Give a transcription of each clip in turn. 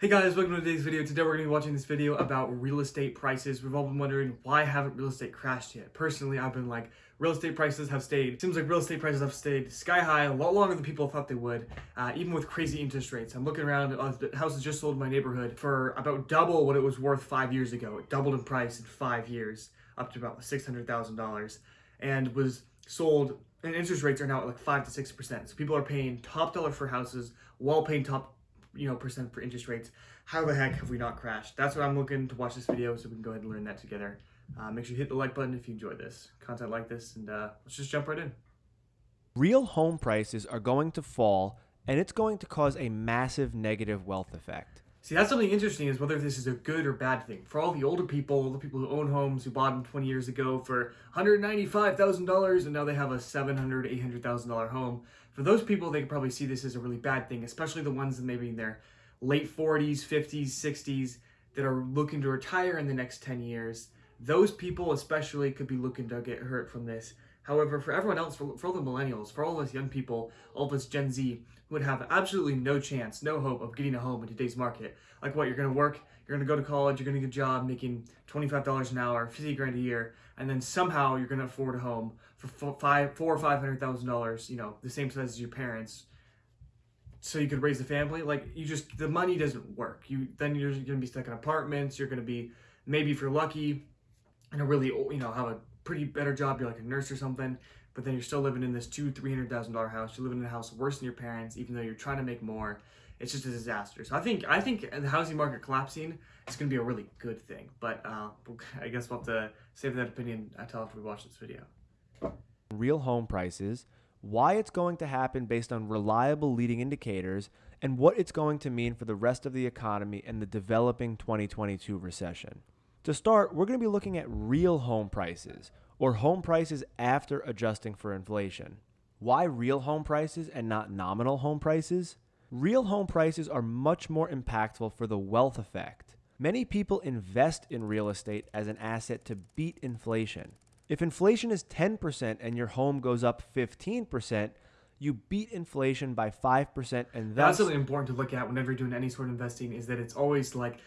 Hey guys, welcome to today's video. Today we're going to be watching this video about real estate prices. We've all been wondering why haven't real estate crashed yet? Personally, I've been like, real estate prices have stayed, seems like real estate prices have stayed sky high a lot longer than people thought they would, uh, even with crazy interest rates. I'm looking around, uh, the houses just sold in my neighborhood for about double what it was worth five years ago. It doubled in price in five years, up to about $600,000, and was sold, and interest rates are now at like 5 to 6%. So people are paying top dollar for houses while paying top you know, percent for interest rates. How the heck have we not crashed? That's what I'm looking to watch this video so we can go ahead and learn that together. Uh, make sure you hit the like button if you enjoy this content like this, and uh, let's just jump right in. Real home prices are going to fall, and it's going to cause a massive negative wealth effect. See, that's something interesting is whether this is a good or bad thing. For all the older people, all the people who own homes, who bought them 20 years ago for $195,000 and now they have a $700,000, $800,000 home. For those people, they could probably see this as a really bad thing, especially the ones that maybe in their late 40s, 50s, 60s that are looking to retire in the next 10 years. Those people especially could be looking to get hurt from this. However, for everyone else, for, for all the millennials, for all of us young people, all of us Gen Z, who would have absolutely no chance, no hope of getting a home in today's market. Like what, you're to work, you're to go to college, you're to get a job making $25 an hour, 50 grand a year, and then somehow you're to afford a home for five, four or $500,000, you know, the same size as your parents, so you could raise a family. Like you just, the money doesn't work. You Then you're to be stuck in apartments, you're to be, maybe if you're lucky, and a really, you know, have a pretty better job, you're like a nurse or something, but then you're still living in this two, three hundred thousand dollar house. You're living in a house worse than your parents, even though you're trying to make more. It's just a disaster. So I think I think the housing market collapsing is going to be a really good thing. But uh, I guess we'll have to save that opinion until after we watch this video. Real home prices, why it's going to happen based on reliable leading indicators, and what it's going to mean for the rest of the economy and the developing 2022 recession. To start, we're going to be looking at real home prices, or home prices after adjusting for inflation. Why real home prices and not nominal home prices? Real home prices are much more impactful for the wealth effect. Many people invest in real estate as an asset to beat inflation. If inflation is 10% and your home goes up 15%, you beat inflation by 5% and that's something important to look at whenever you're doing any sort of investing is that it's always like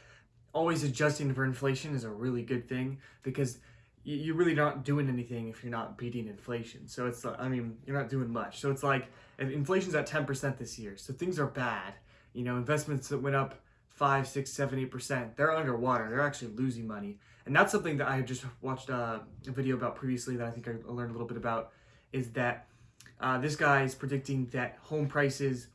always adjusting for inflation is a really good thing because you're really not doing anything if you're not beating inflation. So it's, I mean, you're not doing much. So it's like, inflation's at 10% this year, so things are bad. You know, investments that went up five, six, seven, eight percent, they're underwater. They're actually losing money. And that's something that I just watched uh, a video about previously that I think I learned a little bit about, is that uh, this guy is predicting that home prices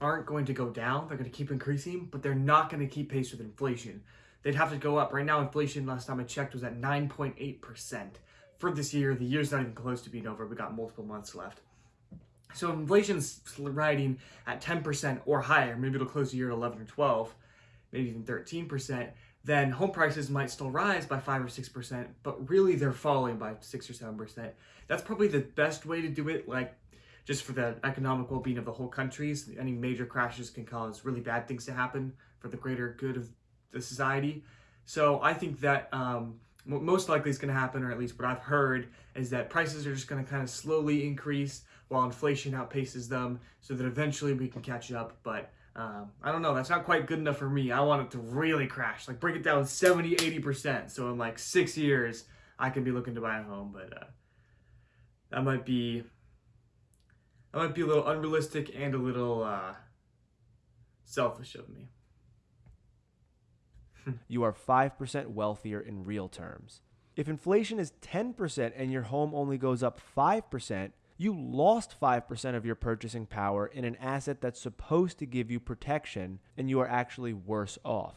aren't going to go down. They're going to keep increasing, but they're not going to keep pace with inflation they'd have to go up. Right now, inflation, last time I checked, was at 9.8% for this year. The year's not even close to being over. We got multiple months left. So inflation's riding at 10% or higher, maybe it'll close the year at 11 or 12, maybe even 13%, then home prices might still rise by 5 or 6%, but really they're falling by 6 or 7%. That's probably the best way to do it, like just for the economic well-being of the whole countries. Any major crashes can cause really bad things to happen for the greater good of the society. So I think that um, what most likely is going to happen, or at least what I've heard, is that prices are just going to kind of slowly increase while inflation outpaces them so that eventually we can catch up. But um, I don't know, that's not quite good enough for me. I want it to really crash, like break it down 70, 80%. So in like six years, I can be looking to buy a home, but uh, that might be, that might be a little unrealistic and a little uh, selfish of me you are 5% wealthier in real terms. If inflation is 10% and your home only goes up 5%, you lost 5% of your purchasing power in an asset that's supposed to give you protection, and you are actually worse off.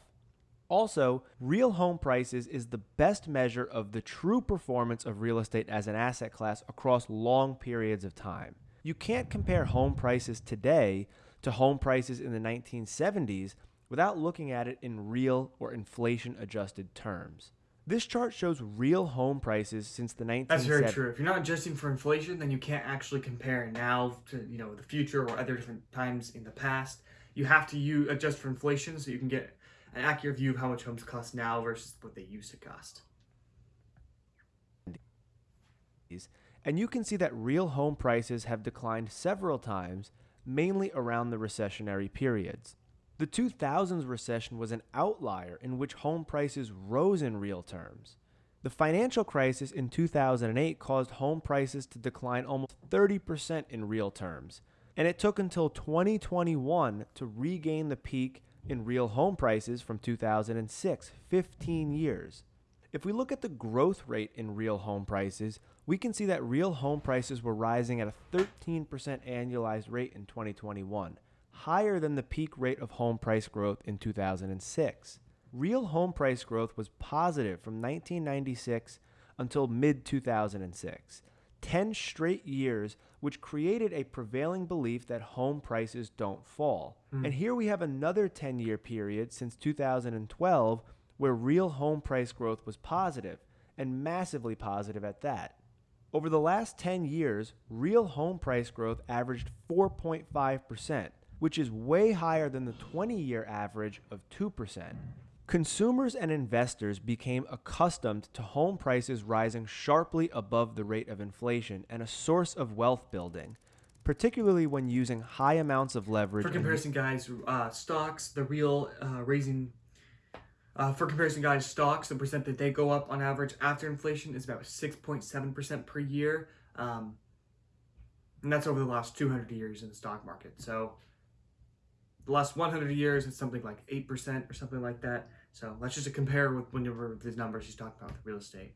Also, real home prices is the best measure of the true performance of real estate as an asset class across long periods of time. You can't compare home prices today to home prices in the 1970s without looking at it in real or inflation adjusted terms. This chart shows real home prices since the 1970s. That's very true. If you're not adjusting for inflation, then you can't actually compare now to you know the future or other different times in the past. You have to you adjust for inflation so you can get an accurate view of how much homes cost now versus what they used to cost. And you can see that real home prices have declined several times, mainly around the recessionary periods. The 2000s recession was an outlier in which home prices rose in real terms. The financial crisis in 2008 caused home prices to decline almost 30% in real terms, and it took until 2021 to regain the peak in real home prices from 2006, 15 years. If we look at the growth rate in real home prices, we can see that real home prices were rising at a 13% annualized rate in 2021, higher than the peak rate of home price growth in 2006. Real home price growth was positive from 1996 until mid 2006, 10 straight years, which created a prevailing belief that home prices don't fall. Mm. And here we have another 10 year period since 2012 where real home price growth was positive, and massively positive at that. Over the last 10 years, real home price growth averaged 4.5%, which is way higher than the 20 year average of 2%. Consumers and investors became accustomed to home prices rising sharply above the rate of inflation and a source of wealth building, particularly when using high amounts of leverage. For comparison, guys, uh, stocks, the real uh, raising. Uh, for comparison, guys, stocks, the percent that they go up on average after inflation is about 6.7% per year. Um, and that's over the last 200 years in the stock market. So the last 100 years, it's something like 8% or something like that. So let's just compare with whenever these numbers he's talking about with real estate.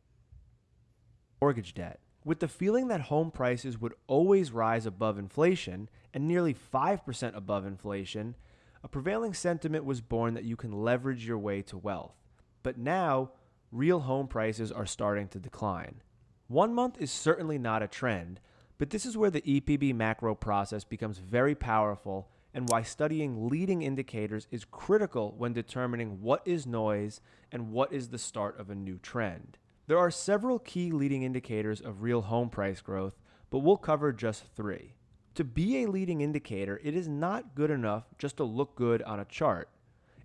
Mortgage debt. With the feeling that home prices would always rise above inflation and nearly 5% above inflation, a prevailing sentiment was born that you can leverage your way to wealth. But now, real home prices are starting to decline. One month is certainly not a trend, but this is where the EPB macro process becomes very powerful and why studying leading indicators is critical when determining what is noise and what is the start of a new trend. There are several key leading indicators of real home price growth, but we'll cover just three. To be a leading indicator, it is not good enough just to look good on a chart.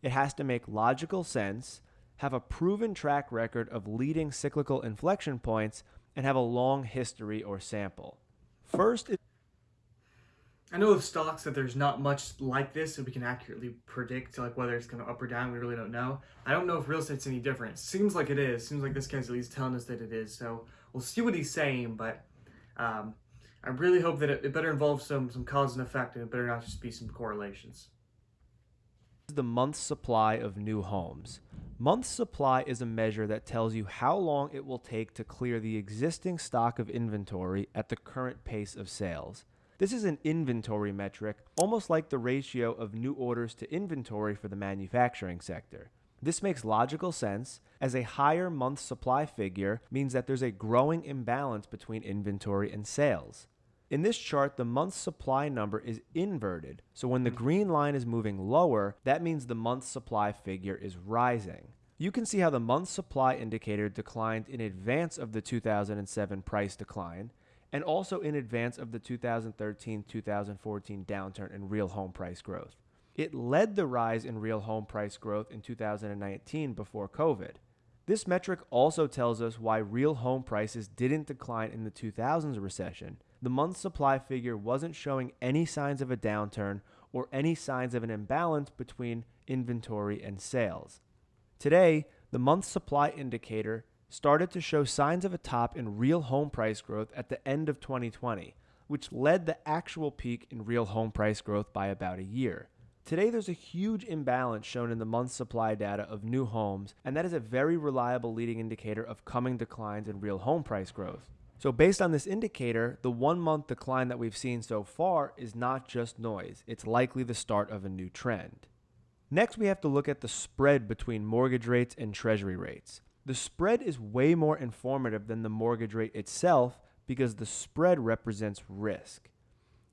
It has to make logical sense, have a proven track record of leading cyclical inflection points, and have a long history or sample. First, I know of stocks that there's not much like this, so we can accurately predict like whether it's going to up or down. We really don't know. I don't know if real estate's any different. Seems like it is. Seems like this guy's at least telling us that it is. So we'll see what he's saying, but um, I really hope that it, it better involve some some cause and effect, and it better not just be some correlations. The month supply of new homes. Month supply is a measure that tells you how long it will take to clear the existing stock of inventory at the current pace of sales. This is an inventory metric, almost like the ratio of new orders to inventory for the manufacturing sector. This makes logical sense, as a higher month supply figure means that there's a growing imbalance between inventory and sales. In this chart, the month supply number is inverted, so when the hmm. green line is moving lower, that means the month supply figure is rising. You can see how the month supply indicator declined in advance of the 2007 price decline, and also in advance of the 2013 2014 downturn in real home price growth. It led the rise in real home price growth in 2019 before COVID. This metric also tells us why real home prices didn't decline in the 2000s recession. The month supply figure wasn't showing any signs of a downturn or any signs of an imbalance between inventory and sales. Today, the month supply indicator started to show signs of a top in real home price growth at the end of 2020, which led the actual peak in real home price growth by about a year. Today, there's a huge imbalance shown in the month supply data of new homes, and that is a very reliable leading indicator of coming declines in real home price growth. So, based on this indicator, the one month decline that we've seen so far is not just noise, it's likely the start of a new trend. Next, we have to look at the spread between mortgage rates and treasury rates. The spread is way more informative than the mortgage rate itself because the spread represents risk.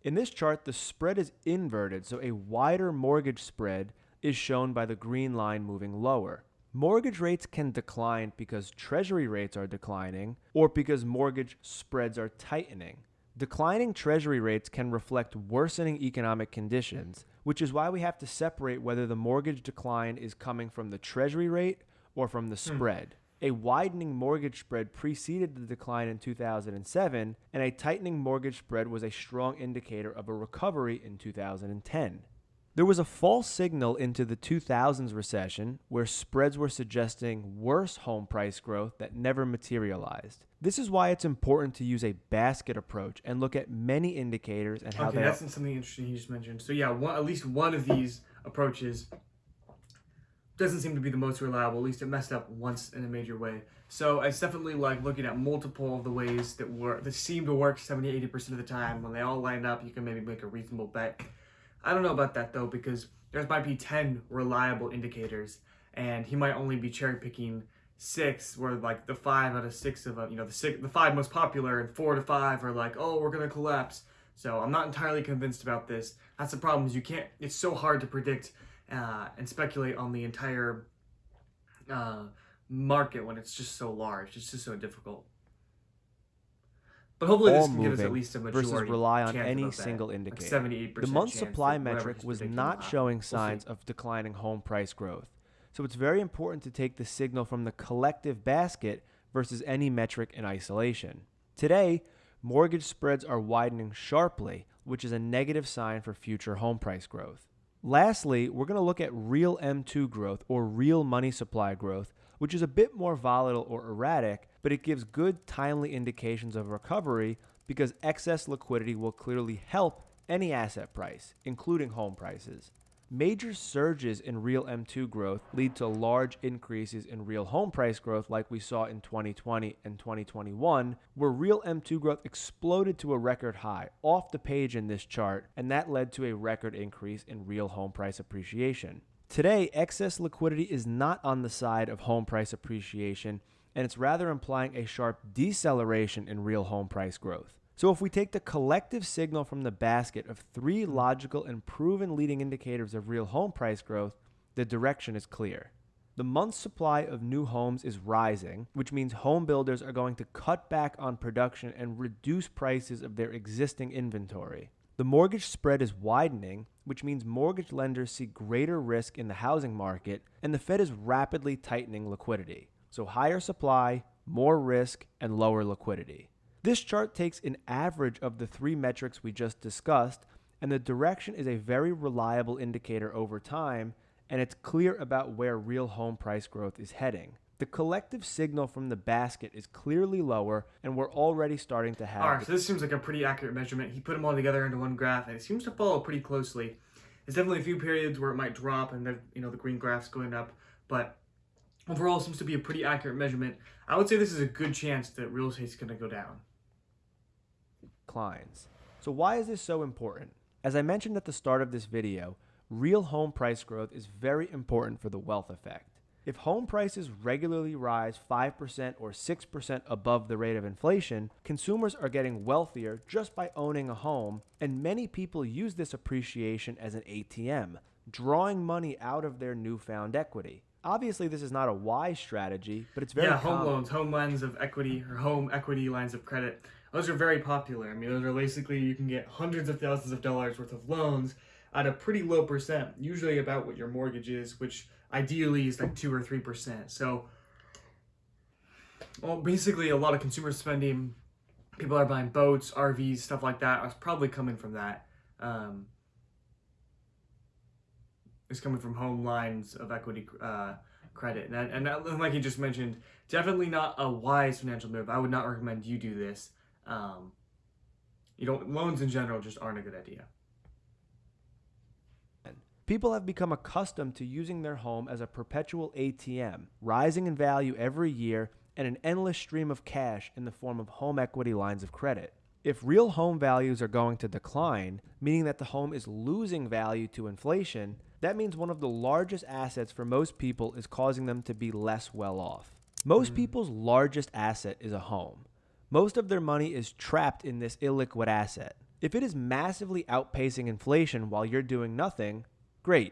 In this chart, the spread is inverted, so a wider mortgage spread is shown by the green line moving lower. Mortgage rates can decline because treasury rates are declining or because mortgage spreads are tightening. Declining treasury rates can reflect worsening economic conditions, which is why we have to separate whether the mortgage decline is coming from the treasury rate or from the hmm. spread. A widening mortgage spread preceded the decline in 2007, and a tightening mortgage spread was a strong indicator of a recovery in 2010. There was a false signal into the 2000s recession where spreads were suggesting worse home price growth that never materialized. This is why it's important to use a basket approach and look at many indicators and how okay, they that's something interesting you just mentioned. So yeah, one, at least one of these approaches doesn't seem to be the most reliable. At least it messed up once in a major way. So it's definitely like looking at multiple of the ways that work that seem to work 70 80% of the time. When they all line up, you can maybe make a reasonable bet. I don't know about that though because there might be 10 reliable indicators and he might only be cherry picking six where like the five out of six of them, you know, the six, the five most popular and four to five are like, oh, we're going to collapse. So I'm not entirely convinced about this. That's the problem is you can't, it's so hard to predict uh, and speculate on the entire uh, market when it's just so large. It's just so difficult. But hopefully this can give us at least a majority versus rely on any of a bet. single Like indicator. 78% The month supply metric was not showing We'll signs of declining home price growth. So it's very important to take the signal from the collective basket versus any metric in isolation. Today, mortgage spreads are widening sharply, which is a negative sign for future home price growth. Lastly, we're going to look at real M2 growth or real money supply growth, which is a bit more volatile or erratic, but it gives good, timely indications of recovery because excess liquidity will clearly help any asset price, including home prices. Major surges in real M2 growth lead to large increases in real home price growth, like we saw in 2020 and 2021, where real M2 growth exploded to a record high off the page in this chart, and that led to a record increase in real home price appreciation. Today, excess liquidity is not on the side of home price appreciation, and it's rather implying a sharp deceleration in real home price growth. So, if we take the collective signal from the basket of three hmm. logical and proven leading indicators of real home price growth, the direction is clear. The month's supply of new homes is rising, which means home builders are going to cut back on production and reduce prices of their existing inventory. The mortgage spread is widening, which means mortgage lenders see greater risk in the housing market, and the Fed is rapidly tightening liquidity. So, higher supply, more risk, and lower liquidity. This chart takes an average of the three metrics we just discussed, and the direction is a very reliable indicator over time, and it's clear about where real home price growth is heading. The collective signal from the basket is clearly lower, and we're already starting to have. All right, so this seems like a pretty accurate measurement. He put them all together into one graph, and it seems to follow pretty closely. There's definitely a few periods where it might drop, and then you know the green graph's going up, but overall seems to be a pretty accurate measurement. I would say this is a good chance that real estate's going to go down. Declines. So why is this so important? As I mentioned at the start of this video, real home price growth is very important for the wealth effect. If home prices regularly rise 5% or 6% above the rate of inflation, consumers are getting wealthier just by owning a home, and many people use this appreciation as an ATM, drawing money out of their newfound equity. Obviously, this is not a wise strategy, but it's very yeah, home common. loans, home lines of equity, or home equity lines of credit. Those are very popular. I mean, those are basically you can get hundreds of thousands of dollars worth of loans at a pretty low percent, usually about what your mortgage is, which ideally is like two or three percent. So, well, basically, a lot of consumer spending, people are buying boats, RVs, stuff like that. Is probably coming from that. Um, is coming from home lines of equity uh, credit, and and like you just mentioned, definitely not a wise financial move. I would not recommend you do this. Um, you don't loans in general just aren't a good idea. People have become accustomed to using their home as a perpetual ATM, rising in value every year and an endless stream of cash in the form of home equity lines of credit. If real home values are going to decline, meaning that the home is losing value to inflation, that means one of the largest assets for most people is causing them to be less well off. Most people's largest asset is a home. Most of their money is trapped in this illiquid asset. If it is massively outpacing inflation while you're doing nothing, great.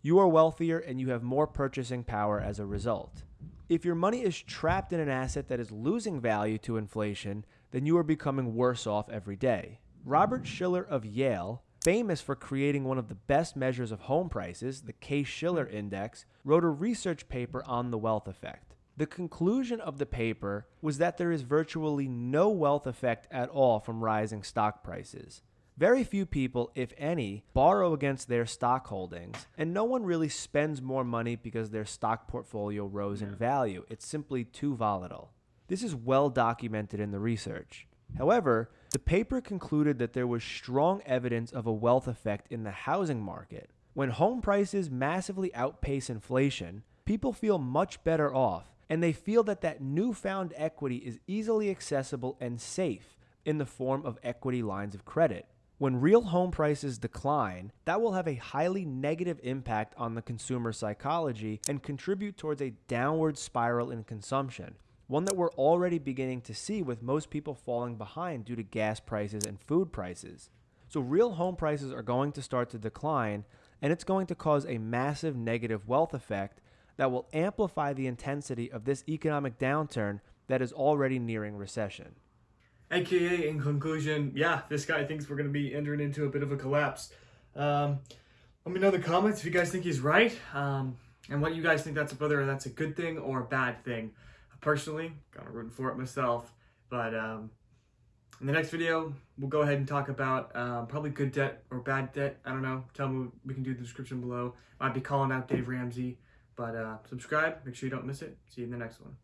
You are wealthier and you have more purchasing power as a result. If your money is trapped in an asset that is losing value to inflation, then you are becoming worse off every day. Robert Shiller of Yale, famous for creating one of the best measures of home prices, the Case Shiller Index, wrote a research paper on the wealth effect. The conclusion of the paper was that there is virtually no wealth effect at all from rising stock prices. Very few people, if any, borrow against their stock holdings, and no one really spends more money because their stock portfolio rose in value. It's simply too volatile. This is well documented in the research. However, the paper concluded that there was strong evidence of a wealth effect in the housing market. When home prices massively outpace inflation, people feel much better off, and they feel that that newfound equity is easily accessible and safe in the form of equity lines of credit. When real home prices decline, that will have a highly negative impact on the consumer psychology and contribute towards a downward spiral in consumption, one that we're already beginning to see with most people falling behind due to gas prices and food prices. So, real home prices are going to start to decline, and it's going to cause a massive negative wealth effect that will amplify the intensity of this economic downturn that is already nearing recession. AKA, in conclusion, yeah, this guy thinks we're going to be entering into a bit of a collapse. Um, let me know in the comments if you guys think he's right, um, and what you guys think that's whether that's a good thing or a bad thing. Personally, kind of rooting for it myself, but um, in the next video, we'll go ahead and talk about um, probably good debt or bad debt. I don't know. Tell me. We can do the description below. Might be calling out Dave Ramsey, but uh, subscribe. Make sure you don't miss it. See you in the next one.